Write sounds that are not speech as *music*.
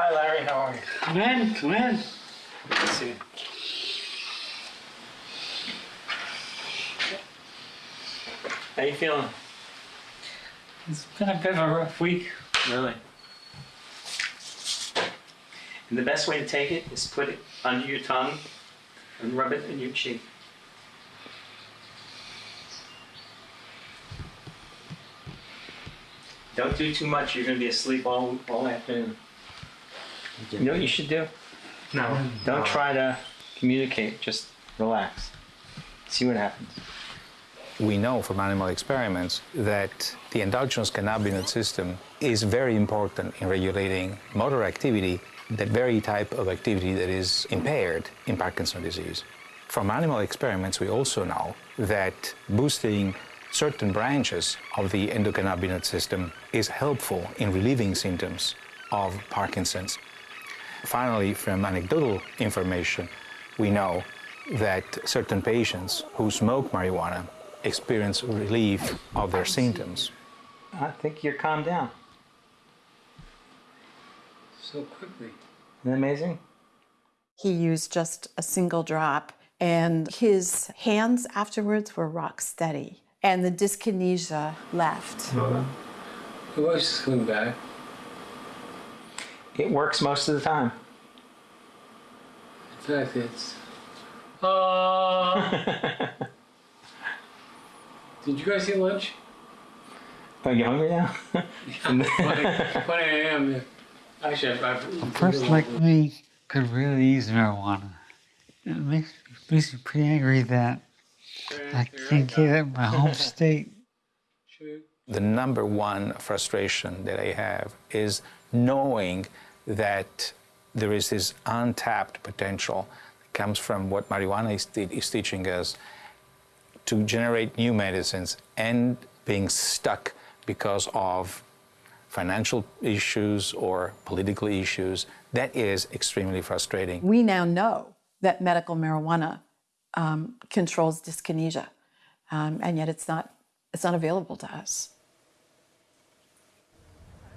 Hi, Larry. How are you? Come in, come in. Good to see you. How you feeling? It's been a bit of a rough week. Really? And the best way to take it is put it under your tongue and rub it in your cheek. Don't do too much. You're gonna be asleep all all afternoon. You know what you should do? No. Don't try to communicate. Just relax. See what happens. We know from animal experiments that the endogenous cannabinoid system is very important in regulating motor activity, that very type of activity that is impaired in Parkinson's disease. From animal experiments, we also know that boosting certain branches of the endocannabinoid system is helpful in relieving symptoms of Parkinson's. Finally, from anecdotal information, we know that certain patients who smoke marijuana experience relief of their symptoms. I think you're calmed down. So quickly. Isn't that amazing? He used just a single drop, and his hands afterwards were rock steady, and the dyskinesia left. The wife's coming back. It works most of the time. In fact, it's. Uh, *laughs* did you guys eat lunch? Are you hungry now? *laughs* 20, 20 a.m. yeah. Actually, I've, I've, A person like me could really use marijuana. It makes, makes me pretty angry that I can't get it in my home *laughs* state. The number one frustration that I have is knowing that there is this untapped potential that comes from what marijuana is, is teaching us to generate new medicines and being stuck because of financial issues or political issues. That is extremely frustrating. We now know that medical marijuana um, controls dyskinesia, um, and yet it's not, it's not available to us.